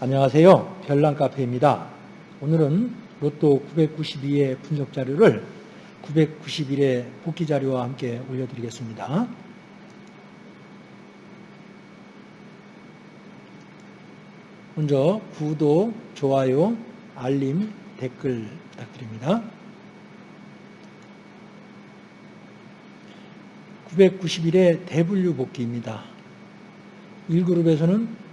안녕하세요. 별난 카페입니다. 오늘은 로또 992의 분석 자료를 991의 복귀 자료와 함께 올려드리겠습니다. 먼저 구독, 좋아요, 알림, 댓글 부탁드립니다. 991의 대분류 복귀입니다. 1그룹에서는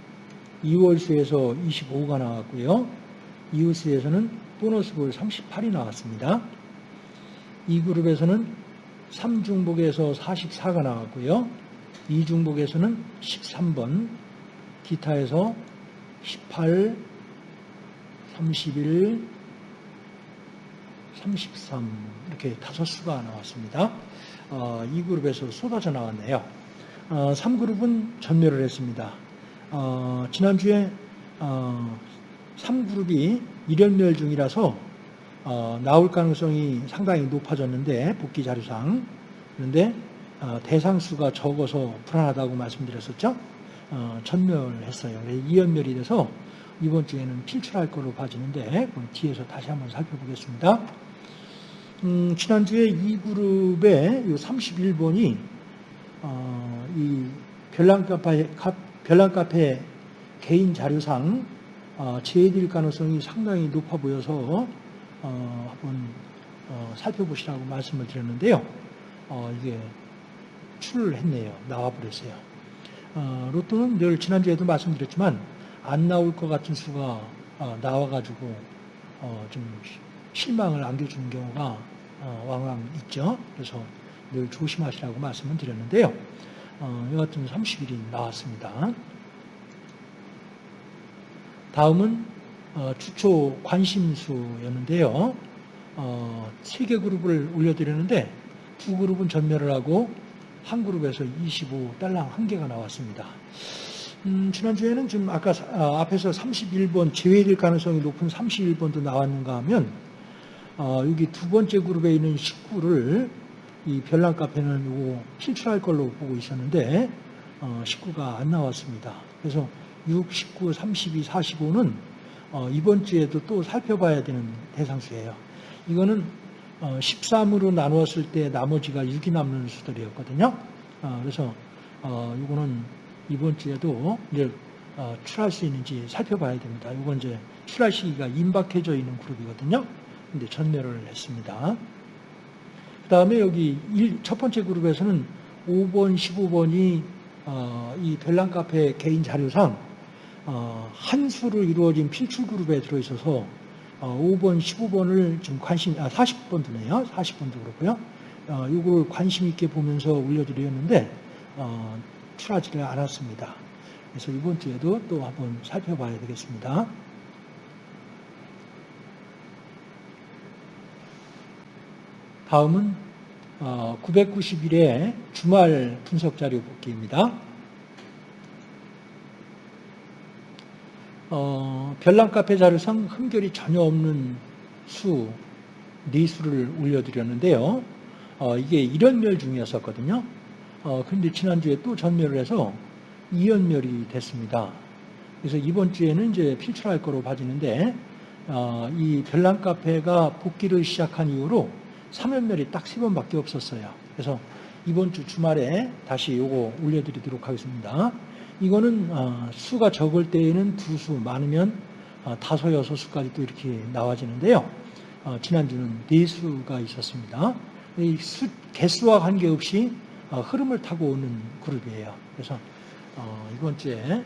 2월수에서 25가 나왔고요. 이웃수에서는 보너스볼 38이 나왔습니다. 2그룹에서는 3중복에서 44가 나왔고요. 2중복에서는 13번, 기타에서 18, 31, 33 이렇게 다섯 수가 나왔습니다. 어, 2그룹에서 쏟아져 나왔네요. 어, 3그룹은 전멸을 했습니다. 어, 지난주에 어, 3그룹이 일연멸 중이라서 어, 나올 가능성이 상당히 높아졌는데 복귀 자료상 그런데 어, 대상수가 적어서 불안하다고 말씀드렸었죠. 어, 전멸했어요. 2연멸이 돼서 이번 주에는 필출할 걸로 봐지는데 뒤에서 다시 한번 살펴보겠습니다. 음, 지난주에 이 그룹의 31번이 어, 이 별난카페, 별난 카페 개인 자료상 어, 제외될 가능성이 상당히 높아 보여서 어, 한번 어, 살펴보시라고 말씀을 드렸는데요. 어, 이게 출을 했네요. 나와버렸어요. 어, 로또는 늘 지난주에도 말씀드렸지만 안 나올 것 같은 수가 어, 나와가지고 어, 좀 실망을 안겨주는 경우가 어, 왕왕 있죠. 그래서 늘 조심하시라고 말씀을 드렸는데요. 어, 여하튼 30일이 나왔습니다. 다음은 어, 주초 관심수였는데요. 어, 3개 그룹을 올려드렸는데 두 그룹은 전멸을 하고 한 그룹에서 25달랑 한 개가 나왔습니다. 음, 지난주에는 좀 아까 아, 앞에서 31번 제외될 가능성이 높은 31번도 나왔는가 하면 어, 여기 두 번째 그룹에 있는 19를 이 별난 카페는 이거 필출할 걸로 보고 있었는데 어, 19가 안 나왔습니다. 그래서 6, 19, 32, 45는 어, 이번 주에도 또 살펴봐야 되는 대상수예요. 이거는 어, 13으로 나누었을 때 나머지가 6이 남는 수들이었거든요. 어, 그래서 어, 이거는 이번 주에도 이제 어, 출할 수 있는지 살펴봐야 됩니다. 이건 이제 출할 시기가 임박해져 있는 그룹이거든요. 근데 전멸을 했습니다. 그 다음에 여기 일, 첫 번째 그룹에서는 5번, 15번이 어, 이 별난 카페 개인 자료상 어, 한 수로 이루어진 필출 그룹에 들어있어서 어, 5번, 15번을 좀 관심, 아, 40번 도네요. 40번도 그렇고요. 어, 이걸 관심 있게 보면서 올려드렸는데 어, 출하지를 않았습니다. 그래서 이번 주에도 또 한번 살펴봐야 되겠습니다. 다음은 991의 어, 주말 분석 자료 복기입니다. 어, 별난 카페 자료상 흠결이 전혀 없는 수, 네 수를 올려드렸는데요. 어, 이게 1연멸 중이었었거든요. 어, 근데 지난주에 또 전멸을 해서 2연멸이 됐습니다. 그래서 이번 주에는 이제 필출할 거로 봐지는데, 어, 이 별난 카페가 복귀를 시작한 이후로 3연멸이 딱 3번밖에 없었어요. 그래서 이번 주 주말에 다시 요거 올려드리도록 하겠습니다. 이거는 어, 수가 적을 때에는 두 수, 많으면 어, 다섯, 여섯 수까지 또 이렇게 나와지는데요. 어, 지난주는 네 수가 있었습니다. 이 수, 개수와 관계없이 흐름을 타고 오는 그룹이에요. 그래서 이번 주에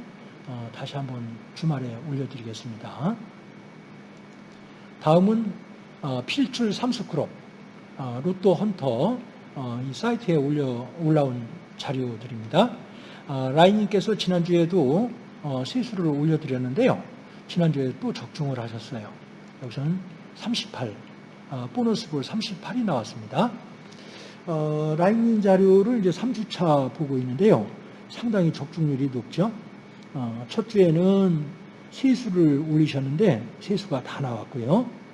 다시 한번 주말에 올려드리겠습니다. 다음은 필출 삼수 크롭 로또 헌터 이 사이트에 올려 올라온 자료들입니다. 아, 라인님께서 지난주에도 어, 세수를 올려드렸는데요. 지난주에 또 적중을 하셨어요. 여기서는 38, 아, 보너스 볼 38이 나왔습니다. 어, 라인님 자료를 이제 3주차 보고 있는데요. 상당히 적중률이 높죠. 어, 첫 주에는 세수를 올리셨는데 세수가 다 나왔고요.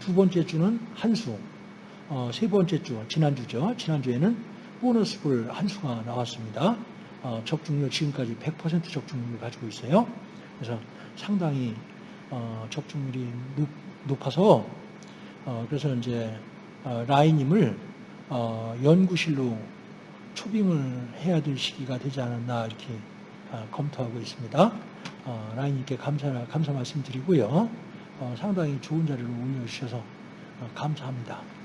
두 번째 주는 한 수, 세 번째 주, 지난주죠. 지난주에는 보너스 볼한 수가 나왔습니다. 어, 적중률 지금까지 100% 적중률을 가지고 있어요. 그래서 상당히 어, 적중률이 높, 높아서 어, 그래서 이제 어, 라인임을 어, 연구실로 초빙을 해야 될 시기가 되지 않았나 이렇게 어, 검토하고 있습니다. 어, 라인님께 감사 감사 말씀드리고요. 어, 상당히 좋은 자료를 올려주셔서 어, 감사합니다.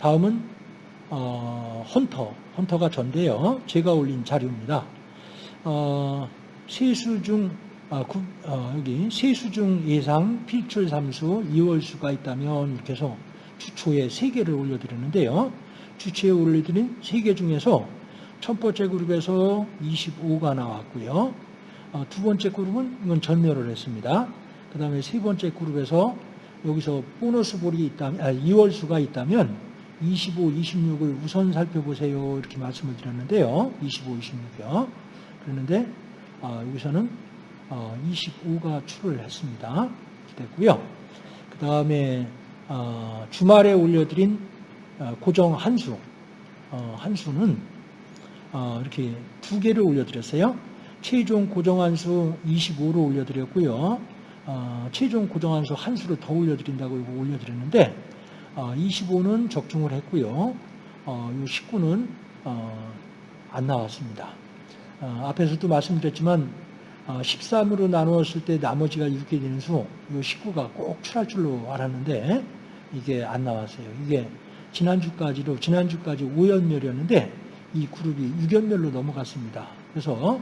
다음은 어, 헌터, 헌터가 전데요. 제가 올린 자료입니다. 어, 세수 중 아, 구, 어, 여기 세수 중 예상 필출 삼수 2월 수가 있다면 이렇게 해서 주초에 3개를 올려드렸는데요. 주초에 올려드린 3개 중에서 첫 번째 그룹에서 25가 나왔고요. 어, 두 번째 그룹은 이건 전멸을 했습니다. 그 다음에 세 번째 그룹에서 여기서 보너스 볼이 있다면, 아, 2월 수가 있다면 25, 26을 우선 살펴보세요. 이렇게 말씀을 드렸는데요. 25, 26이요. 그랬는데, 아, 여기서는 어, 25가 출을 했습니다. 됐고요. 그 다음에 어, 주말에 올려드린 어, 고정 한수, 어, 한수는 어, 이렇게 두 개를 올려드렸어요. 최종 고정 한수 25로 올려드렸고요. 어, 최종 고정 한수 한 수를 더 올려드린다고 올려드렸는데 25는 적중을 했고요. 이 19는 안 나왔습니다. 앞에서도 말씀드렸지만 13으로 나누었을 때 나머지가 6이 되는 수, 이 19가 꼭 출할 줄로 알았는데 이게 안 나왔어요. 이게 지난주까지도 지난주까지 5연멸이었는데 이 그룹이 6연멸로 넘어갔습니다. 그래서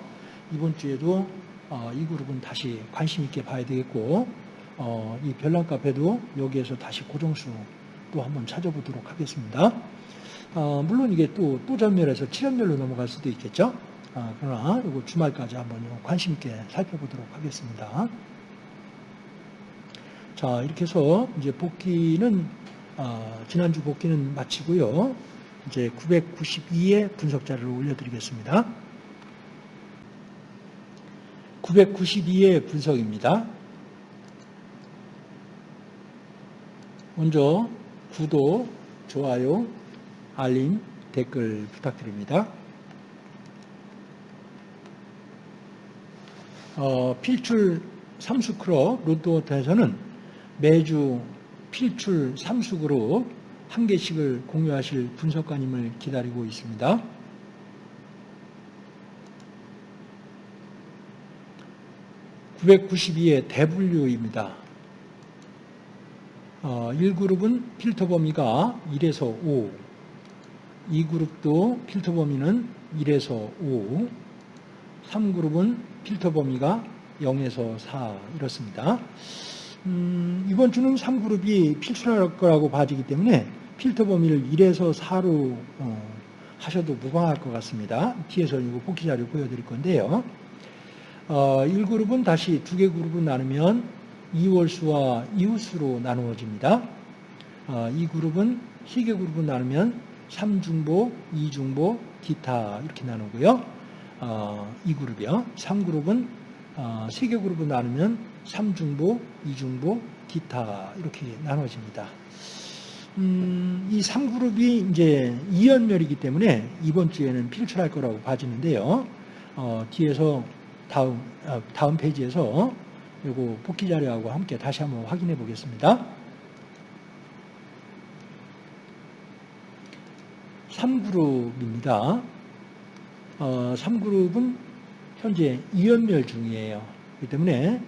이번 주에도 어, 이 그룹은 다시 관심 있게 봐야 되겠고 어, 이 별난 카페도 여기에서 다시 고정수 또 한번 찾아보도록 하겠습니다. 어, 물론 이게 또, 또 전멸해서 7연멸로 넘어갈 수도 있겠죠. 아, 그러나 이거 주말까지 한번 관심 있게 살펴보도록 하겠습니다. 자 이렇게 해서 이제 복귀는 어, 지난주 복귀는 마치고요. 이제 992의 분석 자료를 올려드리겠습니다. 992의 분석입니다. 먼저 구독, 좋아요, 알림, 댓글 부탁드립니다. 어, 필출 삼수크로 로또워터에서는 매주 필출 삼수그룹 한 개씩을 공유하실 분석가님을 기다리고 있습니다. (992의) 대분류입니다. 어, 1그룹은 필터 범위가 1에서 5, 2그룹도 필터 범위는 1에서 5, 3그룹은 필터 범위가 0에서 4 이렇습니다. 음, 이번 주는 3그룹이 필출할 거라고 봐지기 때문에 필터 범위를 1에서 4로 어, 하셔도 무방할 것 같습니다. 뒤에서 이거 복귀 자료 보여드릴 건데요. 어, 1그룹은 다시 두 개 그룹을 나누면 2월수와 이웃수로 나누어집니다. 어, 이 그룹은 세개 그룹을 나누면 3중보, 2중보, 기타 이렇게 나누고요. 어, 2그룹이요. 3그룹은 어, 3개 그룹을 나누면 3중보, 2중보, 기타 이렇게 나눠집니다. 음, 이 3그룹이 이제 2연멸이기 때문에 이번 주에는 필출할 거라고 봐지는데요. 어, 뒤에서 다음, 어, 다음 페이지에서 이거 복귀 자료하고 함께 다시 한번 확인해 보겠습니다. 3그룹입니다. 어, 3그룹은 현재 2연멸 중이에요. 그렇기 때문에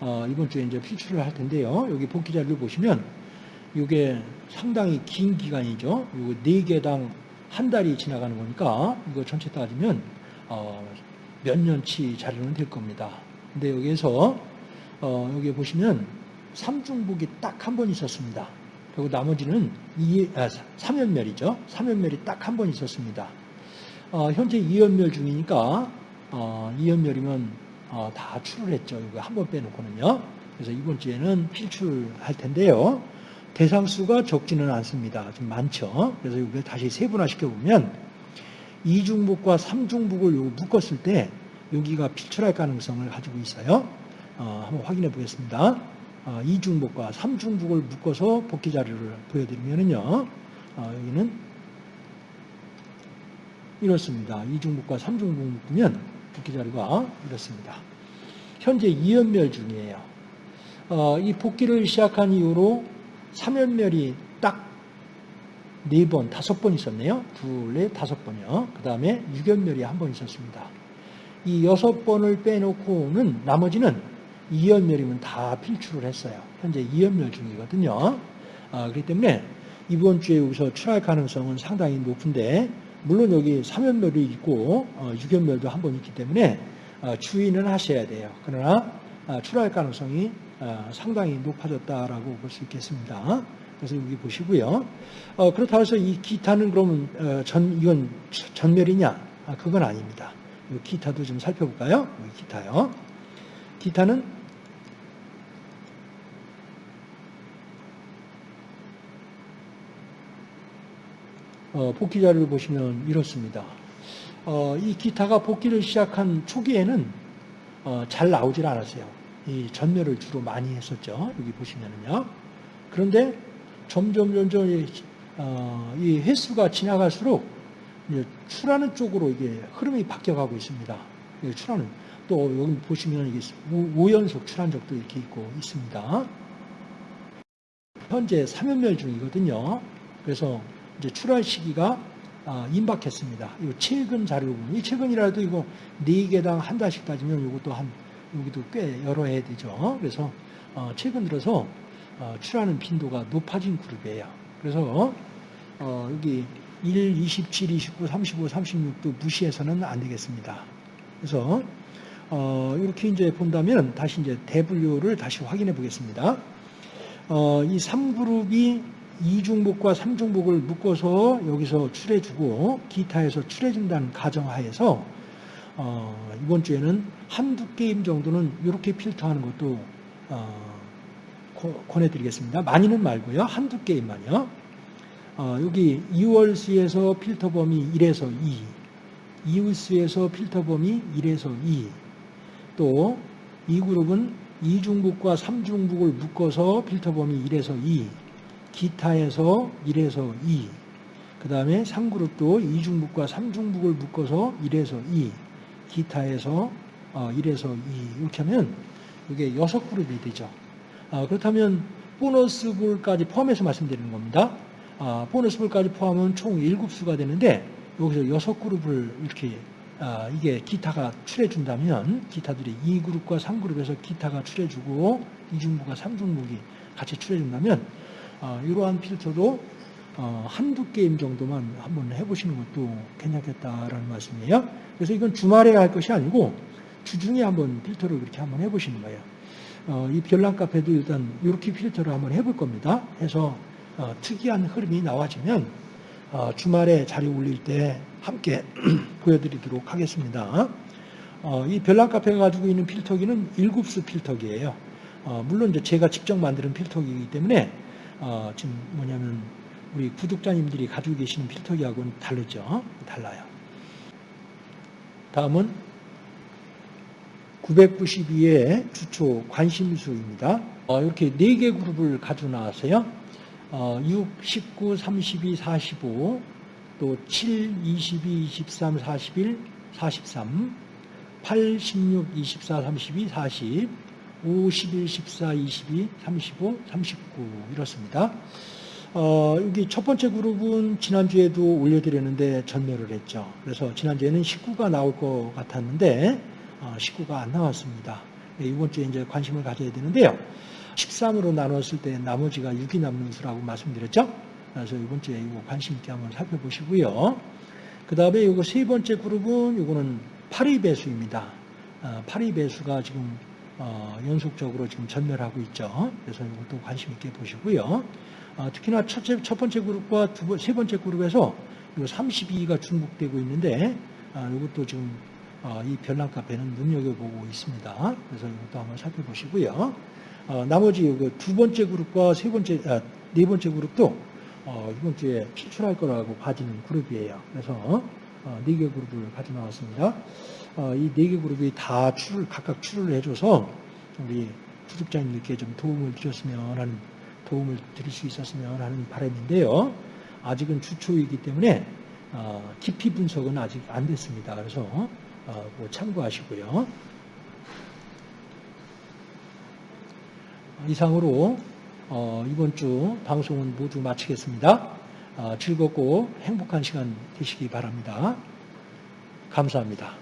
어, 이번 주에 이제 필출을 할 텐데요. 여기 복귀 자료를 보시면 이게 상당히 긴 기간이죠. 이거 4개당 한 달이 지나가는 거니까 이거 전체 따지면 어, 몇 년치 자료는 될 겁니다. 근데 여기에서 어, 여기 보시면 삼중복이 딱 한 번 있었습니다. 그리고 나머지는 2, 아, 3연멸이죠. 3연멸이 딱 한 번 있었습니다. 어, 현재 2연멸 중이니까 어, 2연멸이면 어, 다 출을 했죠. 이거 한 번 빼놓고는요. 그래서 이번 주에는 필출할 텐데요. 대상수가 적지는 않습니다. 좀 많죠. 그래서 이거 다시 세분화시켜 보면 2중북과 3중북을 묶었을 때 여기가 필출할 가능성을 가지고 있어요. 어, 한번 확인해 보겠습니다. 어, 2중북과 3중북을 묶어서 복귀 자료를 보여드리면은요. 어, 여기는 이렇습니다. 2중북과 3중북 묶으면 복귀 자료가 이렇습니다. 현재 2연멸 중이에요. 어, 이 복귀를 시작한 이후로 3연멸이 딱 4번, 5번 있었네요. 둘, 넷, 다섯 번이요. 그 다음에 6연멸이 한 번 있었습니다. 이 6번을 빼놓고는 나머지는 2연멸이면 다 필출을 했어요. 현재 2연멸 중이거든요. 아, 그렇기 때문에 이번 주에 여기서 출할 가능성은 상당히 높은데 물론 여기 3연멸이 있고 어, 6연멸도 한 번 있기 때문에 어, 주의는 하셔야 돼요. 그러나 어, 출할 가능성이 어, 상당히 높아졌다라고 볼 수 있겠습니다. 그래서 여기 보시고요. 어, 그렇다고 해서 이 기타는 그러면 어, 전 이건 전멸이냐? 아, 그건 아닙니다. 이 기타도 좀 살펴볼까요? 기타요. 기타는 복귀 자료를 보시면 이렇습니다. 어, 이 기타가 복귀를 시작한 초기에는 어, 잘 나오질 않았어요. 이 전멸을 주로 많이 했었죠. 여기 보시면은요. 그런데 점점 점점 이, 어, 이 횟수가 지나갈수록 출하는 쪽으로 이게 흐름이 바뀌어가고 있습니다. 이 출하는 또 여기 보시면 이게 5연속 출한 적도 이렇게 있고 있습니다. 현재 3연멸 중이거든요. 그래서 이제 출하 시기가 아, 임박했습니다. 이 최근 자료 보면 이 최근이라도 이거 4개당 한 달씩 따지면 이것도 한 여기도 꽤 여러 해 되죠. 그래서 어, 최근 들어서 어, 출하는 빈도가 높아진 그룹이에요. 그래서 어, 여기 1, 27, 29, 35, 36도 무시해서는 안 되겠습니다. 그래서 이렇게 이제 본다면 다시 이제 대분류를 다시 확인해 보겠습니다. 이 3그룹이 2중복과 3중복을 묶어서 여기서 출해주고 기타에서 출해준다는 가정하에서 어, 이번 주에는 한두 게임 정도는 이렇게 필터하는 것도 어, 권해드리겠습니다. 많이는 말고요. 한두 게임만요. 어, 여기 2월 수에서 필터 범위 1에서 2, 이웃 수에서 필터 범위 1에서 2, 또 이 그룹은 2중북과 3중북을 묶어서 필터 범위 1에서 2, 기타에서 1에서 2, 그 다음에 3그룹도 2중북과 3중북을 묶어서 1에서 2, 기타에서 1에서 어, 2 이렇게 하면 이게 6그룹이 되죠. 아, 그렇다면 보너스 볼까지 포함해서 말씀드리는 겁니다. 아, 보너스 볼까지 포함하면 총 7수가 되는데 여기서 6그룹을 이렇게 아, 이게 기타가 출해준다면 기타들이 2그룹과 3그룹에서 기타가 출해주고 2중부가 3중부이 같이 출해준다면 이러한 필터도 어, 한두 게임 정도만 한번 해보시는 것도 괜찮겠다라는 말씀이에요. 그래서 이건 주말에 할 것이 아니고 주중에 한번 필터를 그렇게 한번 해보시는 거예요. 어, 이 별난 카페도 일단 이렇게 필터를 한번 해볼 겁니다. 해서 어, 특이한 흐름이 나와지면 어, 주말에 자리 올릴 때 함께 보여드리도록 하겠습니다. 어, 이 별난 카페가 가지고 있는 필터기는 일곱수 필터기예요. 어, 물론 이제 제가 직접 만드는 필터기이기 때문에 어, 지금 뭐냐면 우리 구독자님들이 가지고 계시는 필터기하고는 다르죠. 달라요. 다음은 992의 주초 관심수입니다. 어, 이렇게 4개 그룹을 가지고 나왔어요. 어, 6, 19, 32, 45, 또 7, 22, 23, 41, 43, 8, 16, 24, 32, 40, 5, 11, 14, 22, 35, 39 이렇습니다. 어, 여기 첫 번째 그룹은 지난주에도 올려드렸는데 전멸을 했죠. 그래서 지난주에는 19가 나올 것 같았는데 어, 19가 안 나왔습니다. 네, 이번 주에 이제 관심을 가져야 되는데요. 13으로 나눴을 때 나머지가 6이 남는 수라고 말씀드렸죠. 그래서 이번 주에 이거 관심 있게 한번 살펴보시고요. 그 다음에 이거 세 번째 그룹은 이거는 8의 배수입니다. 어, 8의 배수가 지금 어, 연속적으로 지금 전멸하고 있죠. 그래서 이것도 관심 있게 보시고요. 아, 특히나 첫째, 첫 번째 그룹과 두 번, 세 번째 그룹에서 이 32가 중복되고 있는데 아, 이것도 지금 아, 이 별난 카페는 눈여겨보고 있습니다. 그래서 이것도 한번 살펴보시고요. 아, 나머지 두 번째 그룹과 세 번째, 아, 네 번째 그룹도 어, 이번 주에 필출할 거라고 봐지는 그룹이에요. 그래서 어, 네 개 그룹을 가져 나왔습니다. 어, 이네 개 그룹이 다 출을 각각 출을 해줘서 우리 구독자님들께 좀 도움을 드렸으면 하는 도움을 드릴 수 있었으면 하는 바람인데요. 아직은 주초이기 때문에 어, 깊이 분석은 아직 안 됐습니다. 그래서 어, 뭐 참고하시고요. 이상으로 어, 이번 주 방송은 모두 마치겠습니다. 어, 즐겁고 행복한 시간 되시기 바랍니다. 감사합니다.